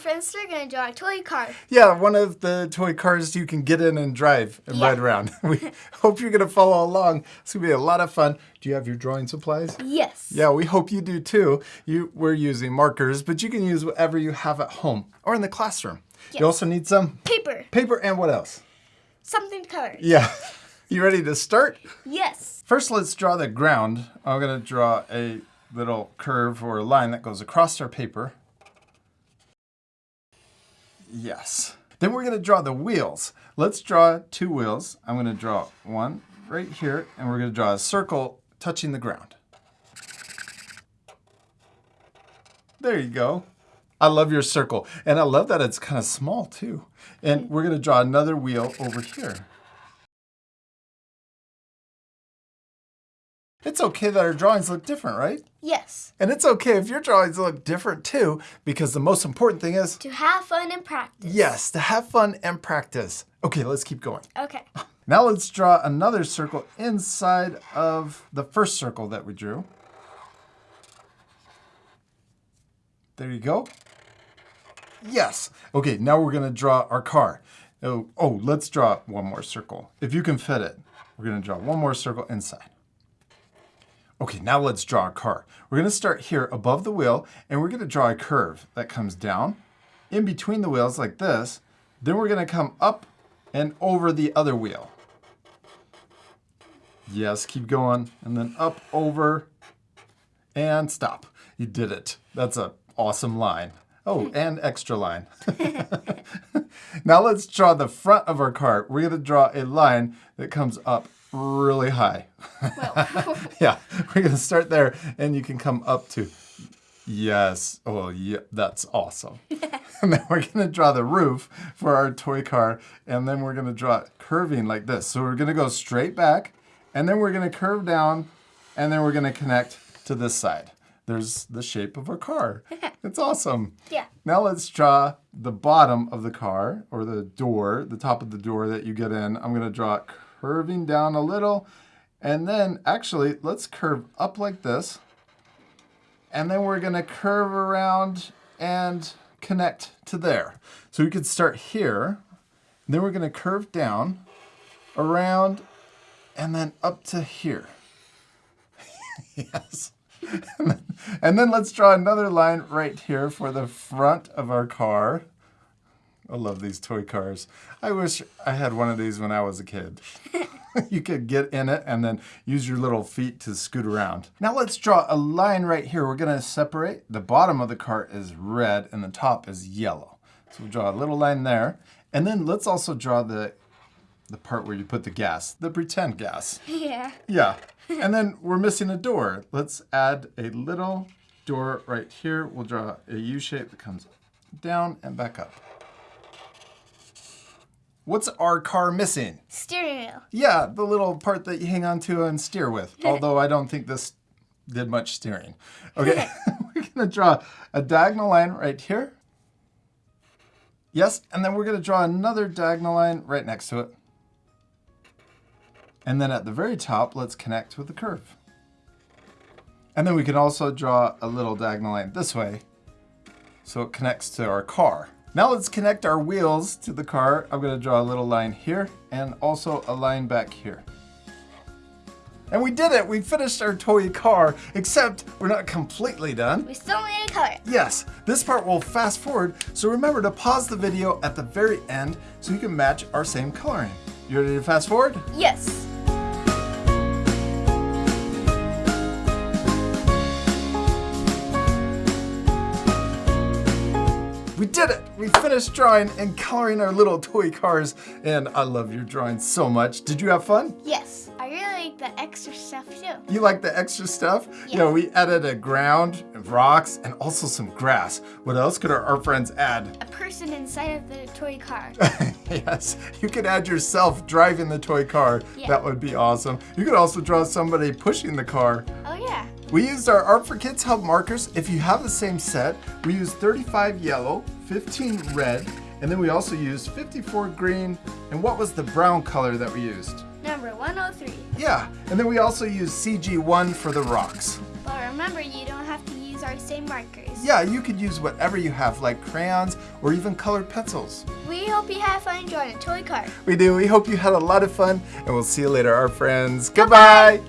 friends are going to draw a toy car. Yeah, one of the toy cars you can get in and drive and Yeah. ride around. We hope you're going to follow along. It's going to be a lot of fun. Do you have your drawing supplies? Yes. Yeah, we hope you do too. You, we're using markers, but you can use whatever you have at home or in the classroom. Yes. You also need some Paper. paper and what else? Something to color. Yeah. You ready to start? Yes. First, let's draw the ground. I'm going to draw a little curve or a line that goes across our paper. Yes. Then we're going to draw the wheels. Let's draw two wheels. I'm going to draw one right here, and we're going to draw a circle touching the ground. There you go. I love your circle. And I love that it's kind of small too. And we're going to draw another wheel over here. It's okay that our drawings look different, right? Yes. And it's okay if your drawings look different too, because the most important thing is, To have fun and practice. yes, to have fun and practice. Okay, let's keep going. Okay. Now let's draw another circle inside of the first circle that we drew. There you go. Yes. Okay, now we're going to draw our car. Oh, oh, let's draw one more circle. If you can fit it, we're going to draw one more circle inside. Okay, now let's draw a car. We're going to start here above the wheel, and we're going to draw a curve that comes down in between the wheels like this. Then we're going to come up and over the other wheel. Yes, keep going. And then up, over, and stop. You did it. That's a awesome line. Oh, and extra line. now let's draw the front of our car. We're going to draw a line that comes up really high. Well, yeah, we're going to start there and you can come up to. Yes. Oh, yeah, that's awesome. and then we're going to draw the roof for our toy car and then we're going to draw it curving like this. So we're going to go straight back and then we're going to curve down and then we're going to connect to this side. There's the shape of our car. It's awesome. yeah. Now let's draw the bottom of the car or the door, the top of the door that you get in. I'm going to draw it curving down a little. And then actually, let's curve up like this. And then we're going to curve around and connect to there. So we could start here. Then we're going to curve down, around, and then up to here. yes. and then let's draw another line right here for the front of our car. I love these toy cars. I wish I had one of these when I was a kid. you could get in it and then use your little feet to scoot around. Now let's draw a line right here. We're gonna separate. The bottom of the cart is red and the top is yellow. So we'll draw a little line there. And then let's also draw the, the part where you put the gas, the pretend gas. Yeah. Yeah. And then we're missing a door. Let's add a little door right here. We'll draw a U shape that comes down and back up. What's our car missing? Steering wheel. Yeah, the little part that you hang on to and steer with. Although I don't think this did much steering. Okay, we're gonna draw a diagonal line right here. Yes, and then we're gonna draw another diagonal line right next to it. And then at the very top, let's connect with the curve. And then we can also draw a little diagonal line this way so it connects to our car. Now let's connect our wheels to the car. I'm gonna draw a little line here and also a line back here. And we did it, we finished our toy car, except we're not completely done. We still need to color it. Yes, this part will fast forward, so remember to pause the video at the very end so you can match our same coloring. You ready to fast forward? Yes. We did it! We finished drawing and coloring our little toy cars, and I love your drawing so much. Did you have fun? Yes. I really like the extra stuff too. You like the extra stuff? Yeah. know, we added a ground, and rocks, and also some grass. What else could our, our friends add? A person inside of the toy car. yes, you could add yourself driving the toy car. Yeah. That would be awesome. You could also draw somebody pushing the car. oh yeah. We used our Art for Kids Hub markers. If you have the same set, we used 35 yellow, 15 red, and then we also used 54 green. And what was the brown color that we used? Number 103. Yeah, and then we also used CG1 for the rocks. But remember, you don't have to use our same markers. Yeah, you could use whatever you have, like crayons or even colored pencils. We hope you have fun drawing a toy car. We do. We hope you had a lot of fun, and we'll see you later, our friends. Goodbye.